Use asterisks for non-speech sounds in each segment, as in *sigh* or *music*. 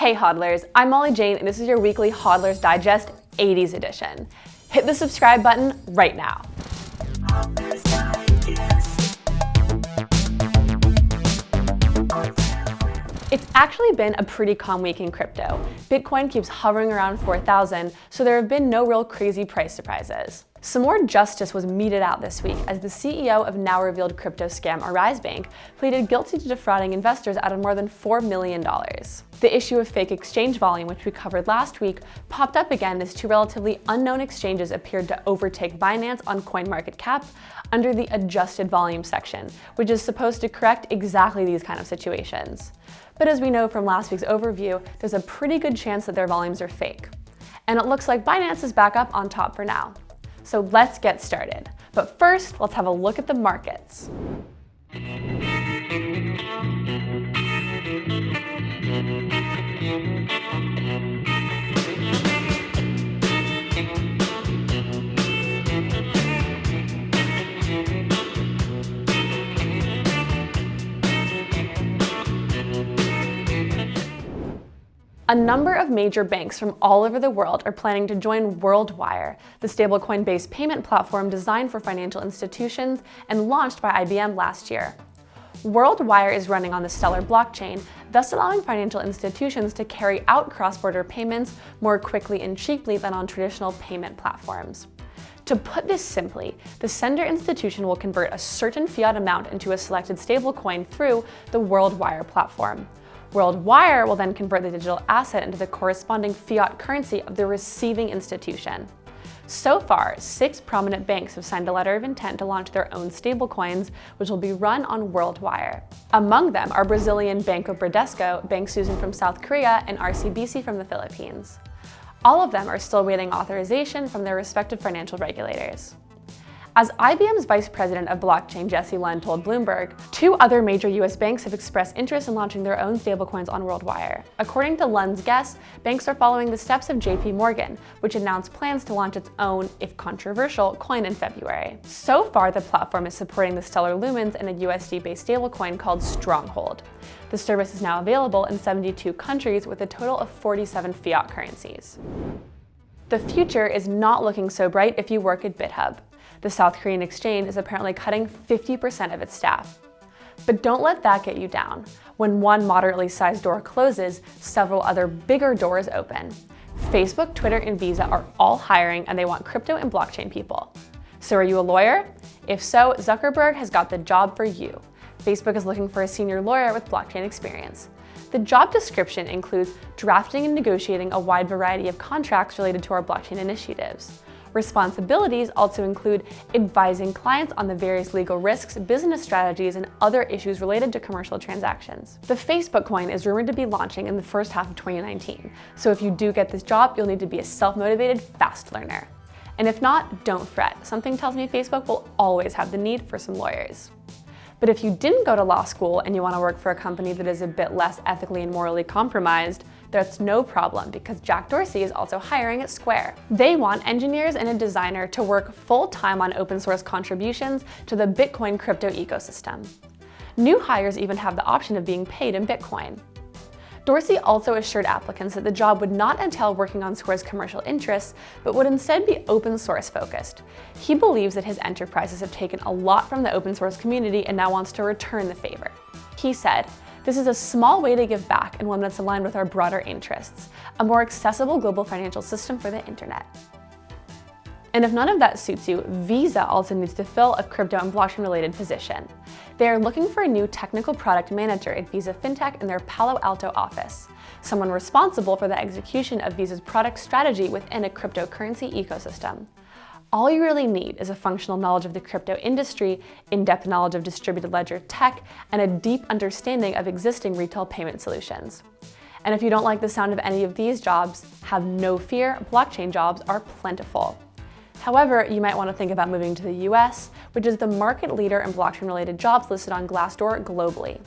Hey hodlers, I'm Molly Jane and this is your weekly Hodlers Digest 80s edition. Hit the subscribe button right now. It's actually been a pretty calm week in crypto. Bitcoin keeps hovering around 4,000, so there have been no real crazy price surprises. Some more justice was meted out this week as the CEO of now revealed crypto scam Arise Bank pleaded guilty to defrauding investors out of more than $4 million. The issue of fake exchange volume, which we covered last week, popped up again as two relatively unknown exchanges appeared to overtake Binance on CoinMarketCap under the adjusted volume section, which is supposed to correct exactly these kind of situations. But as we know from last week's overview, there's a pretty good chance that their volumes are fake. And it looks like Binance is back up on top for now. So let's get started. But first, let's have a look at the markets. A number of major banks from all over the world are planning to join WorldWire, the stablecoin-based payment platform designed for financial institutions and launched by IBM last year. WorldWire is running on the Stellar blockchain, thus allowing financial institutions to carry out cross-border payments more quickly and cheaply than on traditional payment platforms. To put this simply, the sender institution will convert a certain fiat amount into a selected stablecoin through the WorldWire platform. WorldWire will then convert the digital asset into the corresponding fiat currency of the receiving institution. So far, six prominent banks have signed a letter of intent to launch their own stablecoins, which will be run on WorldWire. Among them are Brazilian Banco Bradesco, Bank Busan from South Korea, and RCBC from the Philippines. All of them are still waiting authorization from their respective financial regulators. As IBM's vice president of blockchain, Jesse Lund, told Bloomberg, two other major US banks have expressed interest in launching their own stablecoins on WorldWire. According to Lund's guess, banks are following the steps of JP Morgan, which announced plans to launch its own, if controversial, coin in February. So far, the platform is supporting the Stellar Lumens and a USD-based stablecoin called Stronghold. The service is now available in 72 countries with a total of 47 fiat currencies. The future is not looking so bright if you work at Bithumb the South Korean exchange is apparently cutting 50% of its staff. But don't let that get you down. When one moderately sized door closes, several other bigger doors open. Facebook, Twitter, and Visa are all hiring and they want crypto and blockchain people. So are you a lawyer? If so, Zuckerberg has got the job for you. Facebook is looking for a senior lawyer with blockchain experience. The job description includes drafting and negotiating a wide variety of contracts related to our blockchain initiatives. Responsibilities also include advising clients on the various legal risks, business strategies, and other issues related to commercial transactions. The Facebook coin is rumored to be launching in the first half of 2019, so if you do get this job, you'll need to be a self-motivated, fast learner. And if not, don't fret. Something tells me Facebook will always have the need for some lawyers. But if you didn't go to law school and you want to work for a company that is a bit less ethically and morally compromised, that's no problem because Jack Dorsey is also hiring at Square. They want engineers and a designer to work full-time on open source contributions to the Bitcoin crypto ecosystem. New hires even have the option of being paid in Bitcoin. Dorsey also assured applicants that the job would not entail working on Square's commercial interests, but would instead be open source focused. He believes that his enterprises have taken a lot from the open source community and now wants to return the favor. He said, this is a small way to give back and one that's aligned with our broader interests, a more accessible global financial system for the internet. And if none of that suits you, Visa also needs to fill a crypto and blockchain related position. They are looking for a new technical product manager at Visa FinTech in their Palo Alto office, someone responsible for the execution of Visa's product strategy within a cryptocurrency ecosystem. All you really need is a functional knowledge of the crypto industry, in-depth knowledge of distributed ledger tech, and a deep understanding of existing retail payment solutions. And if you don't like the sound of any of these jobs, have no fear, blockchain jobs are plentiful. However, you might want to think about moving to the US, which is the market leader in blockchain-related jobs listed on Glassdoor globally.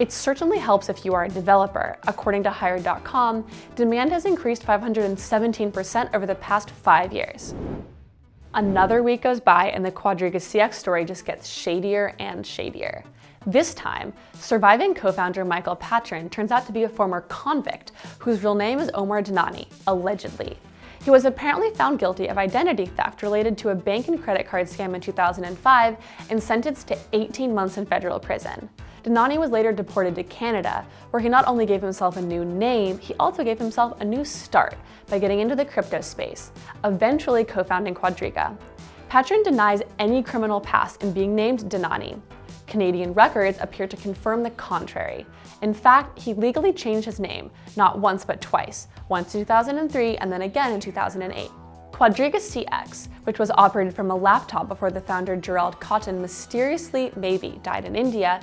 It certainly helps if you are a developer. According to Hired.com, demand has increased 517% over the past five years. Another week goes by and the Quadriga CX story just gets shadier and shadier. This time, surviving co-founder Michael Patryn turns out to be a former convict whose real name is Omar Dhanani, allegedly. He was apparently found guilty of identity theft related to a bank and credit card scam in 2005 and sentenced to 18 months in federal prison. Dhanani was later deported to Canada, where he not only gave himself a new name, he also gave himself a new start by getting into the crypto space, eventually co-founding Quadriga. Patryn denies any criminal past in being named Dhanani, Canadian records appear to confirm the contrary. In fact, he legally changed his name, not once but twice, once in 2003 and then again in 2008. Quadriga CX, which was operated from a laptop before the founder Gerald Cotten mysteriously, maybe, died in India,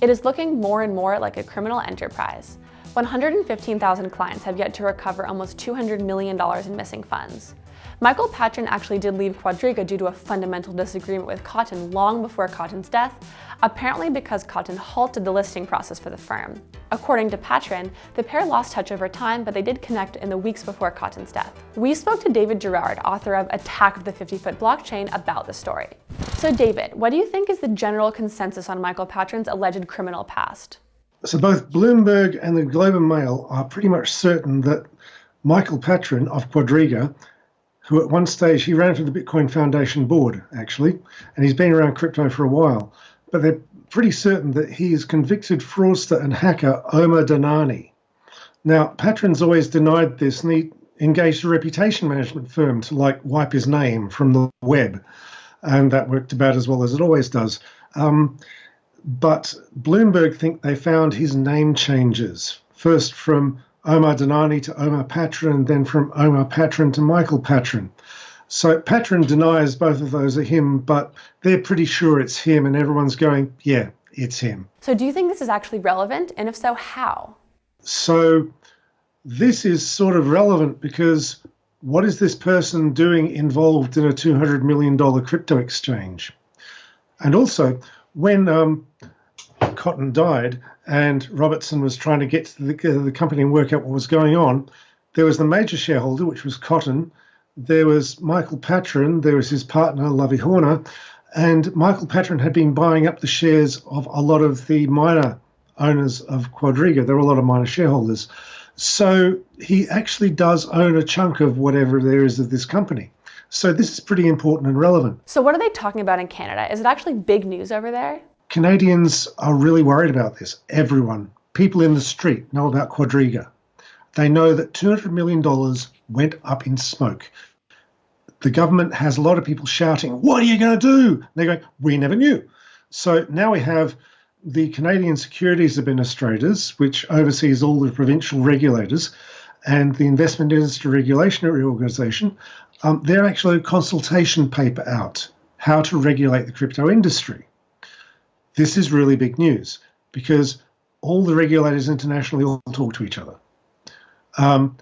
it is looking more and more like a criminal enterprise. 115,000 clients have yet to recover almost $200 million in missing funds. Michael Patryn actually did leave Quadriga due to a fundamental disagreement with Cotten long before Cotten's death, apparently because Cotten halted the listing process for the firm. According to Patryn, the pair lost touch over time, but they did connect in the weeks before Cotten's death. We spoke to David Gerard, author of Attack of the 50-Foot Blockchain, about the story. So David, what do you think is the general consensus on Michael Patryn's alleged criminal past? So both Bloomberg and the Globe and Mail are pretty much certain that Michael Patryn of Quadriga who at one stage he ran for the Bitcoin Foundation board, actually, and he's been around crypto for a while. But they're pretty certain that he is convicted fraudster and hacker Omar Dhanani. Now, Patryn's always denied this, and he engaged a reputation management firm to like wipe his name from the web, and that worked about as well as it always does. Um, but Bloomberg think they found his name changes first from Omar Dhanani to Omar Patryn, then from Omar Patryn to Michael Patryn. So Patryn denies both of those are him, but they're pretty sure it's him, and everyone's going, yeah, it's him. So do you think this is actually relevant? And if so, how? So this is sort of relevant because what is this person doing involved in a $200 million crypto exchange? And also, when um, Cotten died and Robertson was trying to get to the, uh, the company and work out what was going on, there was the major shareholder, which was Cotten. There was Michael Patryn. There was his partner, Lovey Horner. And Michael Patryn had been buying up the shares of a lot of the minor owners of Quadriga. There were a lot of minor shareholders. So he actually does own a chunk of whatever there is of this company. So this is pretty important and relevant. So what are they talking about in Canada? Is it actually big news over there? Canadians are really worried about this. Everyone, people in the street, know about Quadriga. They know that $200 million went up in smoke. The government has a lot of people shouting, What are you going to do? And they're going, We never knew. So now we have the Canadian Securities Administrators, which oversees all the provincial regulators, and the Investment Industry Regulatory Organization. Um, they're actually a consultation paper out how to regulate the crypto industry. This is really big news because all the regulators internationally all talk to each other. Um,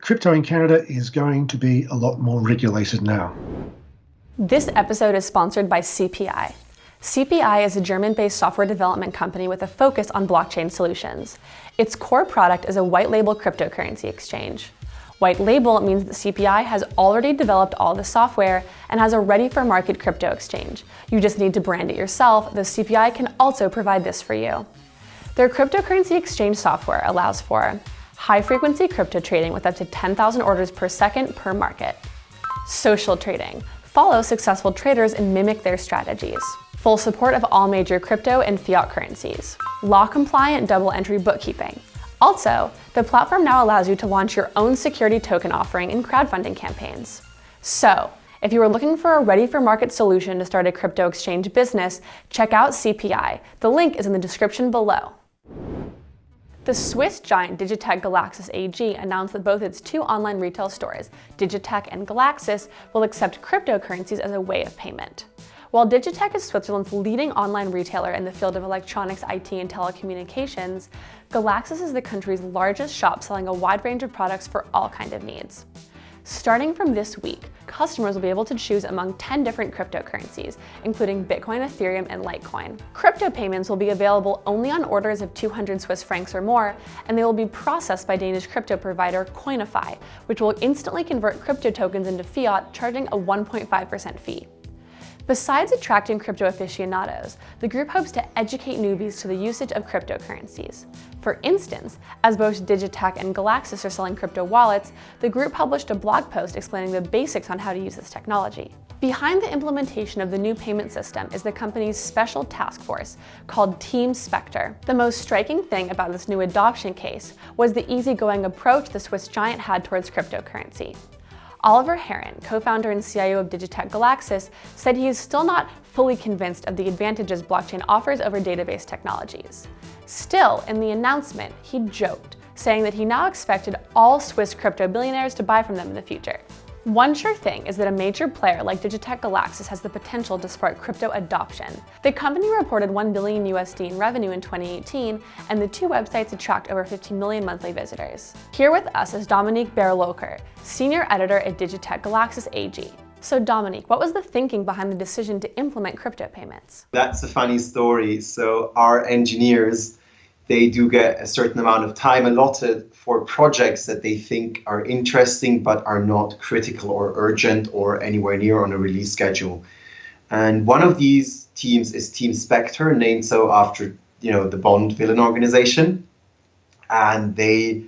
crypto in Canada is going to be a lot more regulated now. This episode is sponsored by CPI. CPI is a German-based software development company with a focus on blockchain solutions. Its core product is a white label cryptocurrency exchange. White label means that CPI has already developed all the software and has a ready-for-market crypto exchange. You just need to brand it yourself, though CPI can also provide this for you. Their cryptocurrency exchange software allows for high-frequency crypto trading with up to 10,000 orders per second per market. Social trading. Follow successful traders and mimic their strategies. Full support of all major crypto and fiat currencies. Law-compliant double-entry bookkeeping. Also, the platform now allows you to launch your own security token offering in crowdfunding campaigns. So, if you are looking for a ready-for-market solution to start a crypto exchange business, check out CPI. The link is in the description below. The Swiss giant Digitec Galaxus AG announced that both its two online retail stores, Digitec and Galaxis, will accept cryptocurrencies as a way of payment. While Digitec is Switzerland's leading online retailer in the field of electronics, IT, and telecommunications, Galaxus is the country's largest shop selling a wide range of products for all kinds of needs. Starting from this week, customers will be able to choose among 10 different cryptocurrencies, including Bitcoin, Ethereum, and Litecoin. Crypto payments will be available only on orders of 200 Swiss francs or more, and they will be processed by Danish crypto provider Coinify, which will instantly convert crypto tokens into fiat, charging a 1.5% fee. Besides attracting crypto aficionados, the group hopes to educate newbies to the usage of cryptocurrencies. For instance, as both Digitec and Galaxus are selling crypto wallets, the group published a blog post explaining the basics on how to use this technology. Behind the implementation of the new payment system is the company's special task force called Team Spectre. The most striking thing about this new adoption case was the easygoing approach the Swiss giant had towards cryptocurrency. Oliver Herren, co-founder and CIO of Digitec Galaxus, said he is still not fully convinced of the advantages blockchain offers over database technologies. Still, in the announcement, he joked, saying that he now expected all Swiss crypto billionaires to buy from them in the future. One sure thing is that a major player like Digitec Galaxus has the potential to spark crypto adoption. The company reported 1 billion USD in revenue in 2018, and the two websites attract over 15 million monthly visitors. Here with us is Dominik Bärlocher, senior editor at Digitec Galaxus AG. So Dominik, what was the thinking behind the decision to implement crypto payments? That's a funny story. So our engineers they do get a certain amount of time allotted for projects that they think are interesting but are not critical or urgent or anywhere near on a release schedule. And one of these teams is Team Spectre, named so after you know the Bond villain organization. And they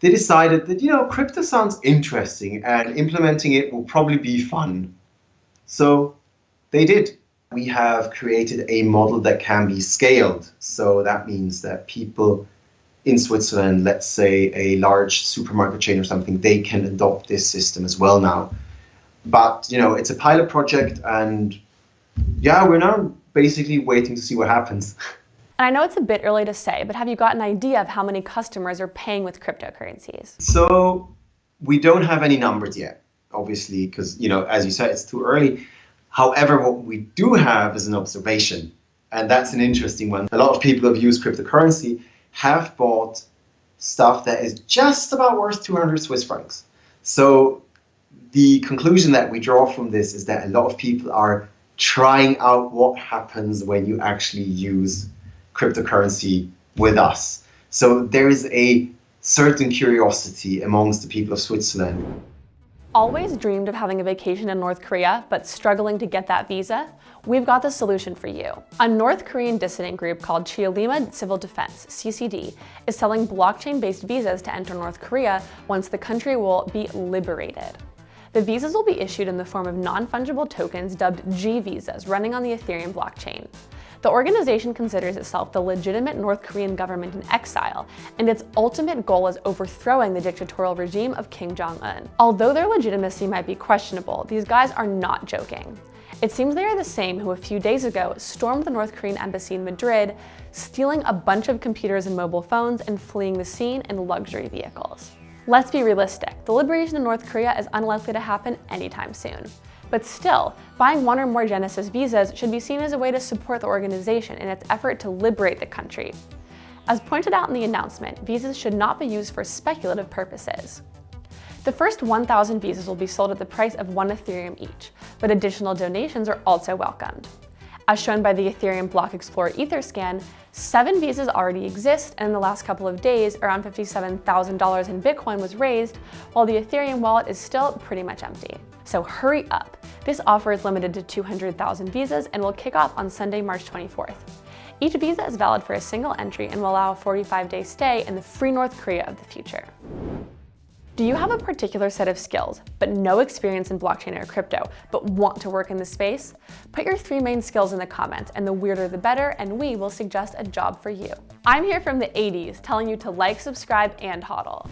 they decided that you know crypto sounds interesting and implementing it will probably be fun. So they did we have created a model that can be scaled. So that means that people in Switzerland, let's say a large supermarket chain or something, they can adopt this system as well now. But you know, it's a pilot project, and yeah, we're now basically waiting to see what happens. And *laughs* I know it's a bit early to say, but have you got an idea of how many customers are paying with cryptocurrencies? So we don't have any numbers yet, obviously, because you know, as you said, it's too early. However, what we do have is an observation, and that's an interesting one. A lot of people who have used cryptocurrency have bought stuff that is just about worth 200 Swiss francs. So the conclusion that we draw from this is that a lot of people are trying out what happens when you actually use cryptocurrency with us. So there is a certain curiosity amongst the people of Switzerland. Always dreamed of having a vacation in North Korea, but struggling to get that visa? We've got the solution for you. A North Korean dissident group called Cheollima Civil Defense, CCD, is selling blockchain-based visas to enter North Korea once the country will be liberated. The visas will be issued in the form of non-fungible tokens dubbed G visas running on the Ethereum blockchain. The organization considers itself the legitimate North Korean government in exile, and its ultimate goal is overthrowing the dictatorial regime of Kim Jong-un. Although their legitimacy might be questionable, these guys are not joking. It seems they are the same who a few days ago stormed the North Korean embassy in Madrid, stealing a bunch of computers and mobile phones and fleeing the scene in luxury vehicles. Let's be realistic, the liberation of North Korea is unlikely to happen anytime soon. But still, buying one or more Genesis visas should be seen as a way to support the organization in its effort to liberate the country. As pointed out in the announcement, visas should not be used for speculative purposes. The first 1,000 visas will be sold at the price of one Ethereum each, but additional donations are also welcomed. As shown by the Ethereum Block Explorer Etherscan, seven visas already exist, and in the last couple of days, around $57,000 in Bitcoin was raised, while the Ethereum wallet is still pretty much empty. So hurry up. This offer is limited to 200,000 visas and will kick off on Sunday, March 24th. Each visa is valid for a single entry and will allow a 45-day stay in the free North Korea of the future. Do you have a particular set of skills, but no experience in blockchain or crypto, but want to work in the space? Put your three main skills in the comments, and the weirder the better, and we will suggest a job for you. I'm here from the 80s telling you to like, subscribe, and hodl.